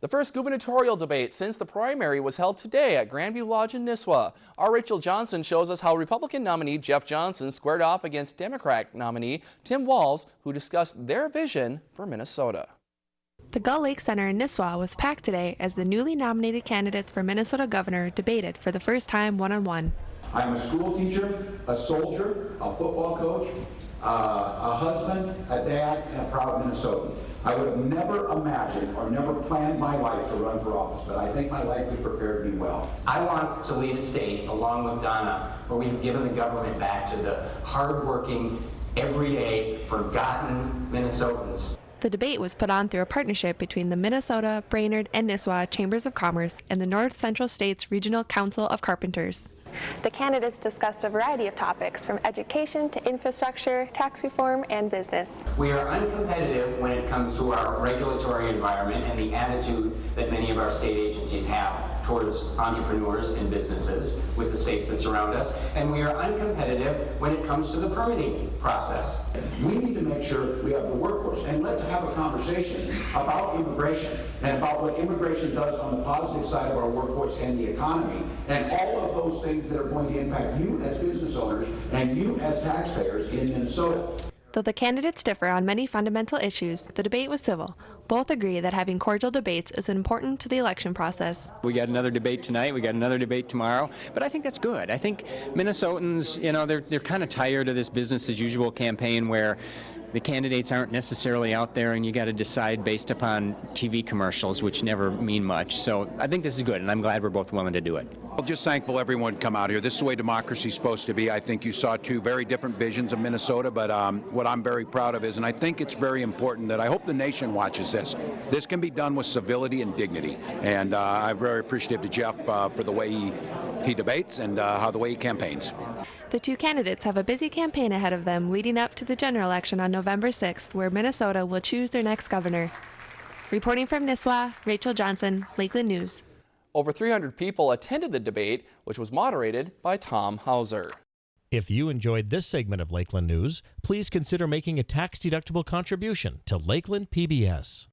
The first gubernatorial debate since the primary was held today at Grandview Lodge in Nisswa. Our Rachel Johnson shows us how Republican nominee Jeff Johnson squared off against Democrat nominee Tim Walz, who discussed their vision for Minnesota. The Gull Lake Center in Nisswa was packed today as the newly nominated candidates for Minnesota governor debated for the first time one-on-one. I'm a school teacher, a soldier, a football coach, uh, a husband, a dad, and a proud Minnesotan. I would have never imagined or never planned my life to run for office, but I think my life has prepared me well. I want to lead a state, along with Donna, where we've given the government back to the hardworking, everyday, forgotten Minnesotans. The debate was put on through a partnership between the Minnesota, Brainerd, and Nisswa Chambers of Commerce and the North Central States Regional Council of Carpenters. The candidates discussed a variety of topics from education to infrastructure, tax reform, and business. We are uncompetitive when it comes to our regulatory environment and the attitude that many of our state agencies have towards entrepreneurs and businesses with the states that surround us. And we are uncompetitive when it comes to the permitting process. We need to make sure we have the workforce. And let's have a conversation about immigration and about what immigration does on the positive side of our workforce and the economy and all of those things that are going to impact you as business owners and you as taxpayers in Minnesota. Though the candidates differ on many fundamental issues, the debate was civil. Both agree that having cordial debates is important to the election process. We got another debate tonight, we got another debate tomorrow, but I think that's good. I think Minnesotans, you know, they're, they're kind of tired of this business as usual campaign where the candidates aren't necessarily out there and you got to decide based upon TV commercials, which never mean much. So I think this is good, and I'm glad we're both willing to do it. I'm just thankful everyone come out here. This is the way democracy is supposed to be. I think you saw two very different visions of Minnesota, but um, what I'm very proud of is, and I think it's very important that I hope the nation watches this. This can be done with civility and dignity, and uh, I'm very appreciative to Jeff uh, for the way he, he debates and uh, how the way he campaigns. The two candidates have a busy campaign ahead of them leading up to the general election on November 6th, where Minnesota will choose their next governor. Reporting from Nisswa, Rachel Johnson, Lakeland News. Over 300 people attended the debate, which was moderated by Tom Hauser. If you enjoyed this segment of Lakeland News, please consider making a tax-deductible contribution to Lakeland PBS.